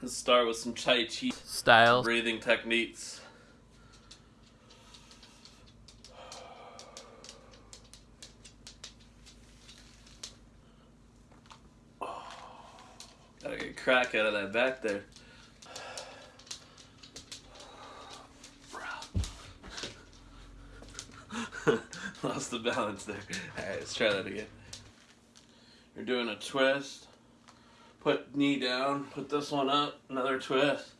Let's start with some Tai Chi style breathing techniques. Gotta get a crack out of that back there. Lost the balance there. Alright, let's try that again. You're doing a twist. Put knee down, put this one up, another twist.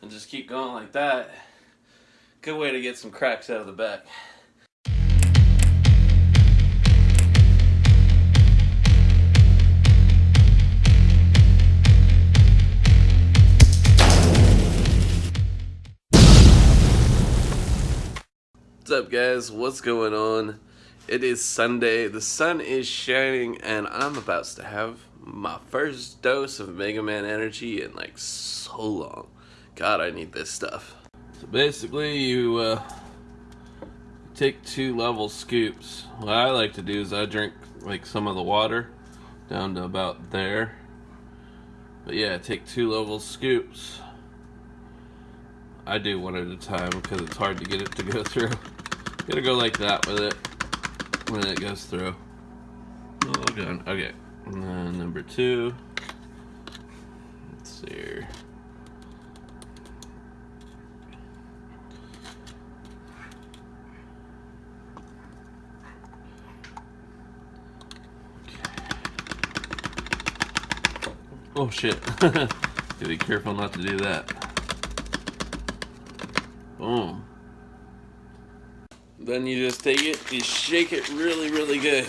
And just keep going like that. Good way to get some cracks out of the back. What's up, guys? What's going on? It is Sunday. The sun is shining, and I'm about to have my first dose of Mega Man energy in like so long. God, I need this stuff. So basically, you uh, take two level scoops. What I like to do is I drink like some of the water down to about there. But yeah, take two level scoops. I do one at a time because it's hard to get it to go through. Gotta go like that with it when it goes through. Oh, good. Okay. And then number two. Let's see here. Oh shit. Gotta be careful not to do that. Boom. Then you just take it, you shake it really, really good.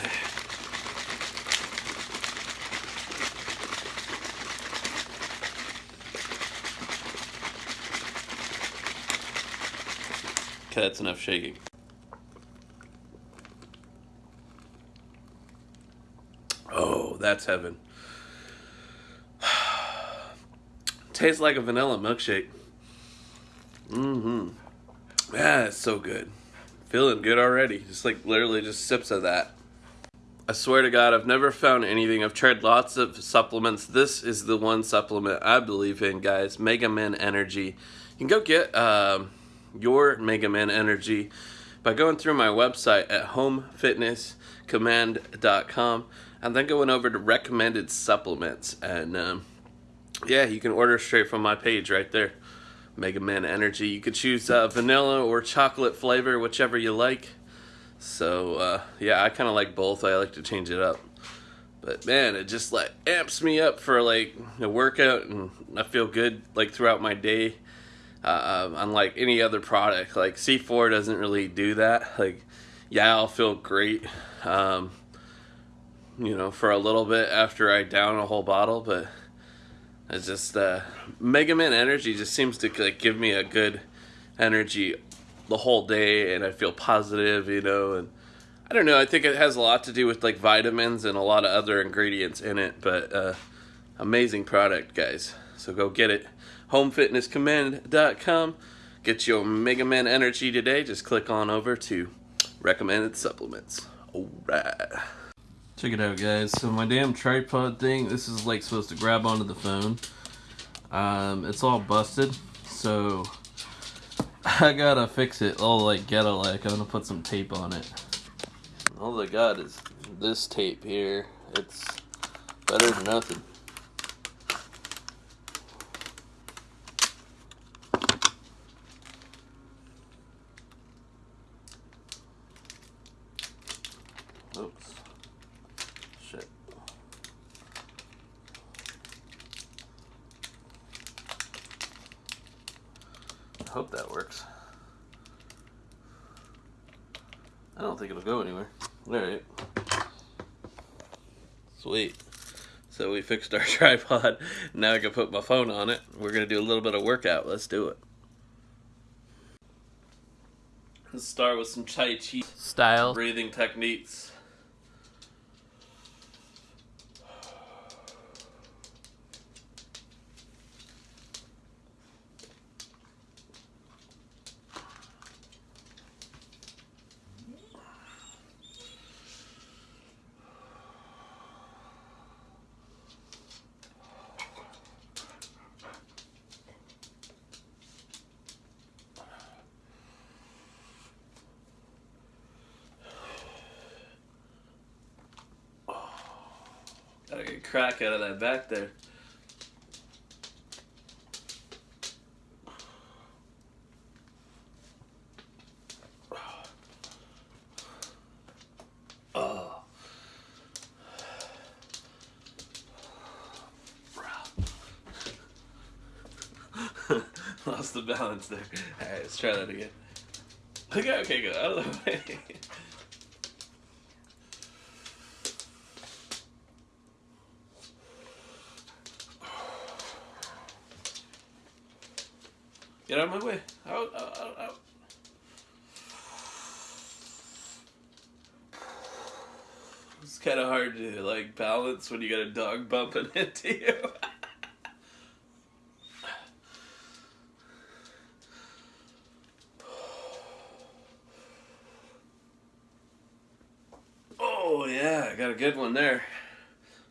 Okay, that's enough shaking. Oh, that's heaven. Tastes like a vanilla milkshake. Mm-hmm. Yeah, it's so good. Feeling good already. Just like literally just sips of that. I swear to God, I've never found anything. I've tried lots of supplements. This is the one supplement I believe in, guys. Mega Man Energy. You can go get um, your Mega Man Energy by going through my website at homefitnesscommand.com and then going over to recommended supplements. And um, yeah, you can order straight from my page right there. Mega Man Energy. You could choose uh, vanilla or chocolate flavor, whichever you like. So uh, yeah, I kind of like both. I like to change it up. But man, it just like amps me up for like a workout, and I feel good like throughout my day. Uh, unlike any other product, like C4 doesn't really do that. Like, yeah, I'll feel great, um, you know, for a little bit after I down a whole bottle, but it's just uh, Mega Man Energy just seems to like give me a good energy the whole day, and I feel positive, you know. And I don't know. I think it has a lot to do with like vitamins and a lot of other ingredients in it. But uh, amazing product, guys. So go get it. HomeFitnessCommand.com. Get your Mega Man Energy today. Just click on over to recommended supplements. All right. Check it out, guys. So my damn tripod thing, this is like supposed to grab onto the phone. Um, it's all busted, so I gotta fix it all like ghetto like. I'm gonna put some tape on it. All I got is this tape here. It's better than nothing. Oops. Shit. I hope that works. I don't think it'll go anywhere. Alright. Sweet. So we fixed our tripod. Now I can put my phone on it. We're going to do a little bit of workout. Let's do it. Let's start with some Tai Chi style breathing techniques. Get a crack out of that back there. Oh. Lost the balance there. Alright, let's try that again. Okay, okay, go out of the way. Get out of my way. Out, out, out. It's kind of hard to like balance when you got a dog bumping into you. oh yeah, I got a good one there.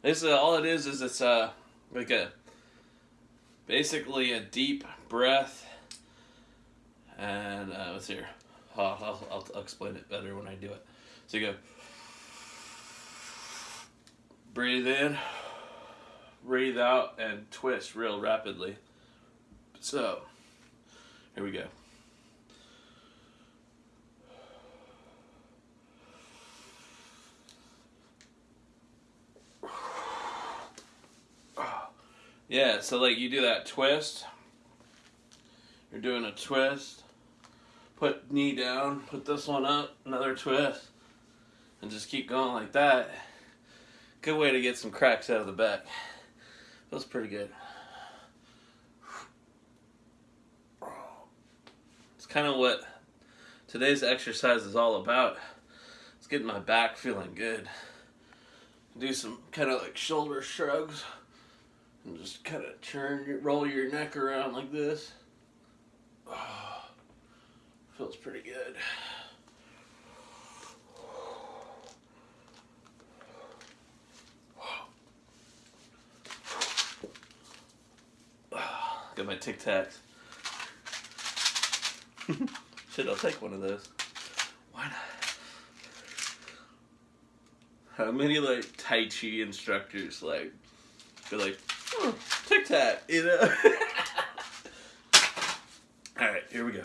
This is all it is is it's uh like a basically a deep breath and uh, let's here. I'll, I'll, I'll explain it better when I do it. So you go breathe in, breathe out, and twist real rapidly. So here we go. Yeah, so like you do that twist. You're doing a twist. Put knee down, put this one up, another twist. And just keep going like that. Good way to get some cracks out of the back. Feels pretty good. It's kind of what today's exercise is all about. It's getting my back feeling good. Do some kind of like shoulder shrugs and just kind of turn, roll your neck around like this. Oh, feels pretty good. Got my Tic Tacs. Shit, I'll take one of those. Why not? How many like Tai Chi instructors like be like, oh, Tic Tac, you know? All right, here we go.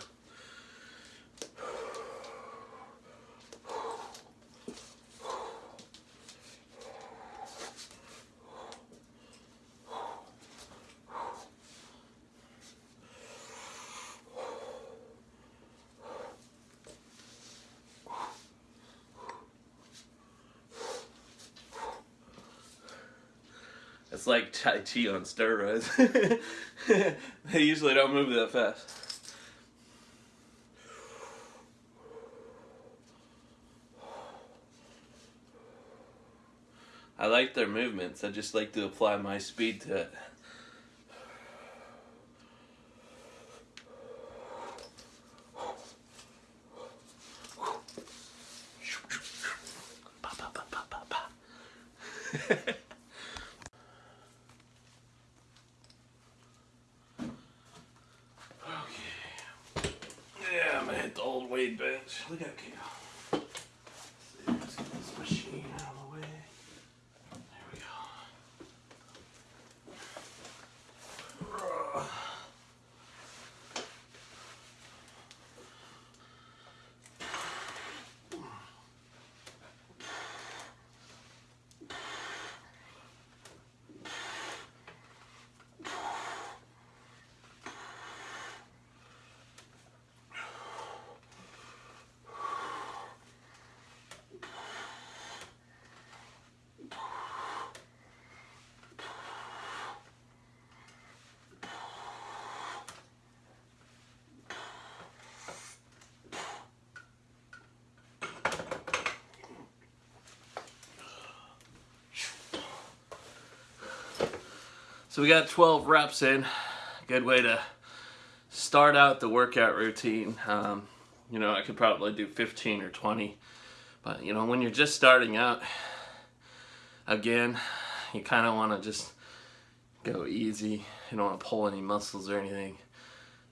It's like Tai Chi on steroids. they usually don't move that fast. I like their movements. I just like to apply my speed to it. okay. Yeah, I'm gonna hit the old weight bench. Look at Kale. See, let's get this machine out of the way. There we go. So we got 12 reps in. Good way to start out the workout routine. Um, you know, I could probably do 15 or 20. But, you know, when you're just starting out, again, you kind of want to just go easy. You don't want to pull any muscles or anything.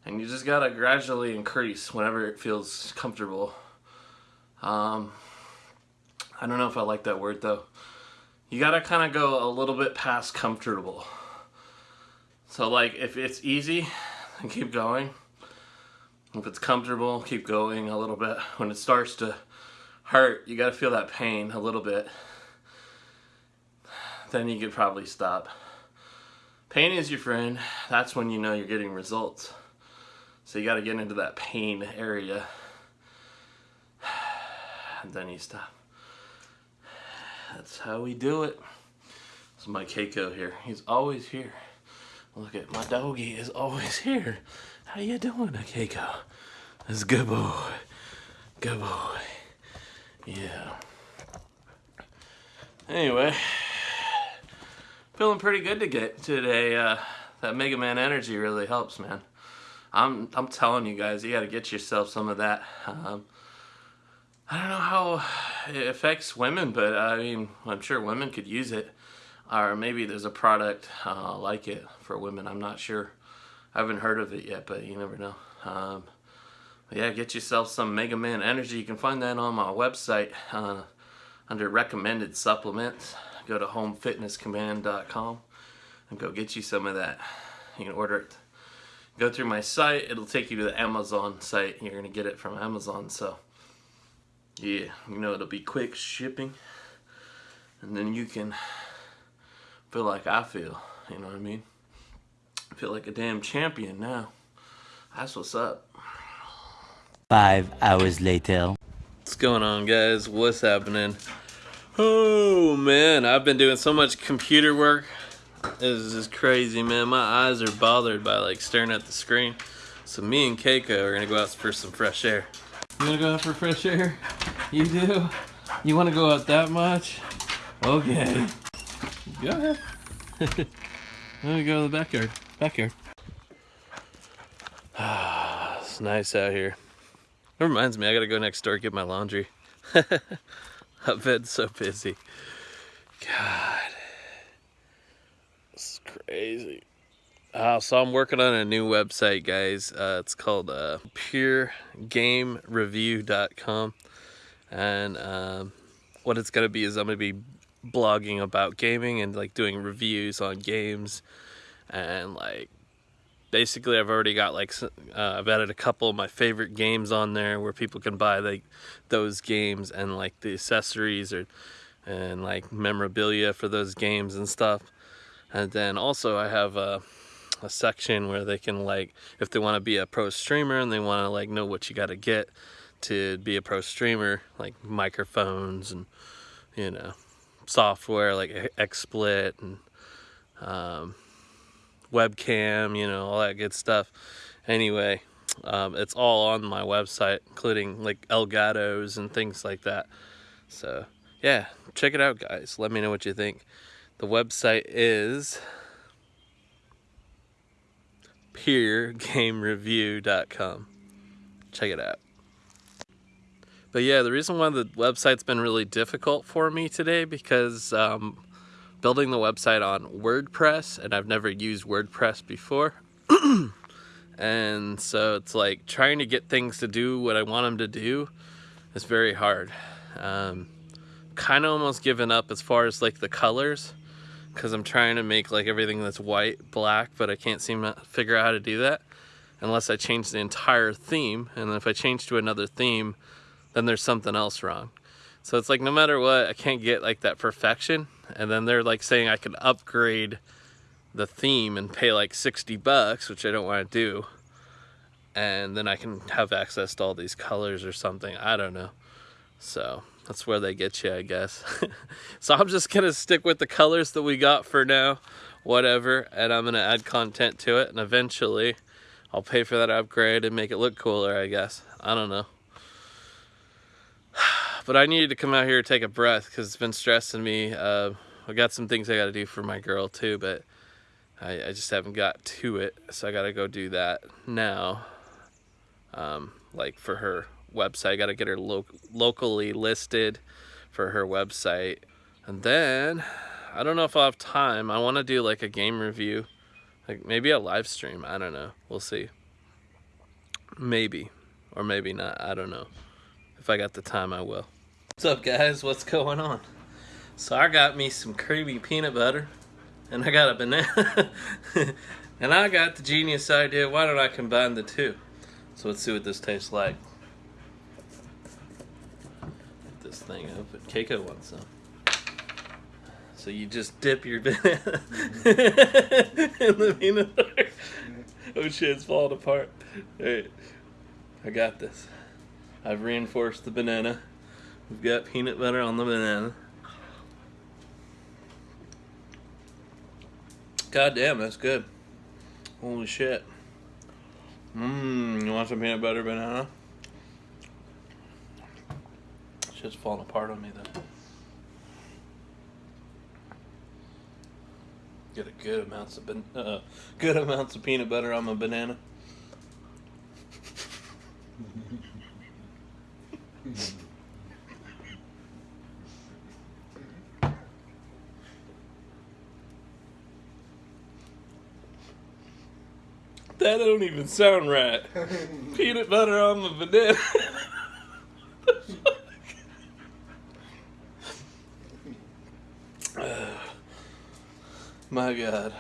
And you just got to gradually increase whenever it feels comfortable. Um, I don't know if I like that word though. you gotta kind of go a little bit past comfortable. So like if it's easy, keep going. If it's comfortable, keep going a little bit. When it starts to hurt, you gotta feel that pain a little bit. Then you could probably stop. Pain is your friend. That's when you know you're getting results. So you gotta get into that pain area. And then you stop. That's how we do it. Is my Keiko here. He's always here. Look at my doggy is always here. How you doing, Keiko? That's good boy. Good boy. Yeah. Anyway, feeling pretty good to get today. Uh, that Mega Man energy really helps, man. I'm I'm telling you guys, you got to get yourself some of that. Um, I don't know how it affects women, but I mean, I'm sure women could use it. Or maybe there's a product uh, like it for women. I'm not sure. I haven't heard of it yet, but you never know. Um, yeah, get yourself some Mega Man Energy. You can find that on my website uh, under recommended supplements. Go to homefitnesscommand.com and go get you some of that. You can order it. Go through my site. It'll take you to the Amazon site. You're going to get it from Amazon. So yeah, you know, it'll be quick shipping. And then you can feel like I feel, you know what I mean? I feel like a damn champion now. That's what's up. Five hours later. What's going on, guys? What's happening? Oh, man, I've been doing so much computer work. This is crazy, man. My eyes are bothered by, like, staring at the screen. So me and Keiko are going to go out for some fresh air. You want to go out for fresh air? You do? You want to go out that much? Okay. Ahead. Let me go to the backyard. Backyard. It's nice out here. It reminds me, I gotta go next door get my laundry. I've been so busy. God. This is crazy. Uh, so I'm working on a new website, guys. Uh, it's called uh, puregamereview.com. And um, what it's going to be is I'm going to be blogging about gaming and like doing reviews on games. And like basically I've already got like uh, I've added a couple of my favorite games on there where people can buy like those games and like the accessories or and like memorabilia for those games and stuff. And then also I have a a section where they can like if they want to be a pro streamer and they want to like know what you got to get to be a pro streamer like microphones and you know software like XSplit and um, webcam you know all that good stuff anyway um, it's all on my website including like Elgatos and things like that so yeah check it out guys let me know what you think the website is puregamereview.com. Check it out. But yeah, the reason why the website's been really difficult for me today because um, building the website on WordPress, and I've never used WordPress before. and so it's like trying to get things to do what I want them to do is very hard. Um, kind of almost given up as far as like the colors because I'm trying to make like everything that's white black but I can't seem to figure out how to do that unless I change the entire theme and if I change to another theme then there's something else wrong so it's like no matter what I can't get like that perfection and then they're like saying I can upgrade the theme and pay like 60 bucks which I don't want to do and then I can have access to all these colors or something I don't know so that's where they get you, I guess. so I'm just gonna stick with the colors that we got for now, whatever, and I'm gonna add content to it, and eventually I'll pay for that upgrade and make it look cooler, I guess. I don't know. But I needed to come out here to take a breath because it's been stressing me. Uh, I got some things I gotta do for my girl too, but I, I just haven't got to it, so I gotta go do that now. Um, like for her website. I got to get her lo locally listed for her website. And then, I don't know if I'll have time. I want to do like a game review. Like maybe a live stream. I don't know. We'll see. Maybe. Or maybe not. I don't know. If I got the time, I will. What's up, guys? What's going on? So I got me some creamy peanut butter, and I got a banana, and I got the genius idea. Why don't I combine the two? So let's see what this tastes like. Get this thing open. Keiko wants some. So you just dip your banana in the peanut butter. Mm-hmm. Oh shit, it's falling apart. Hey, I got this. I've reinforced the banana. We've got peanut butter on the banana. God damn, that's good. Holy shit. Mmm, you want some peanut butter banana? It's just falling apart on me though. Get a good amounts of uh, good amounts of peanut butter on my banana. That don't even sound right. Peanut butter on the banana. My God.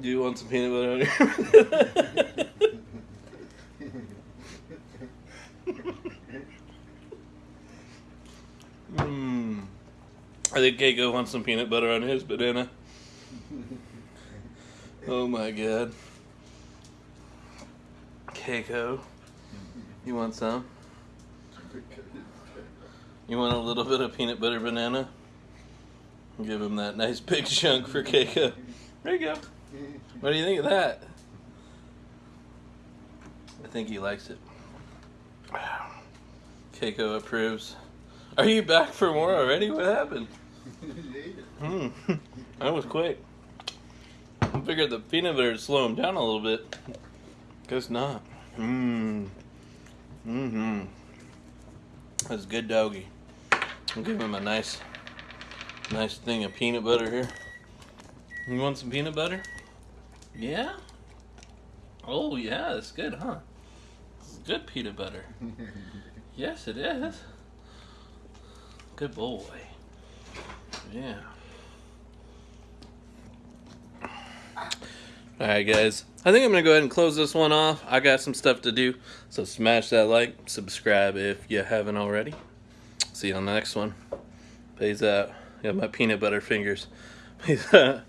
Do you want some peanut butter on your Mmm. I think Keiko wants some peanut butter on his banana. Oh my god. Keiko. You want some? You want a little bit of peanut butter banana? Give him that nice big chunk for Keiko. There you go. What do you think of that? I think he likes it. Keiko approves. Are you back for more already? What happened? Hmm. That was quick. I figured the peanut butter would slow him down a little bit. Guess not. Mmm. Mm-hmm. That's good doggy. I'll give him a nice, nice thing of peanut butter here. You want some peanut butter? Yeah? Oh, yeah, it's good, huh? It's good peanut butter. Yes, it is. Good boy. Yeah. Alright, guys. I think I'm going to go ahead and close this one off. I got some stuff to do. So smash that like, subscribe if you haven't already. See you on the next one. Peace out. Got my peanut butter fingers. Peace out.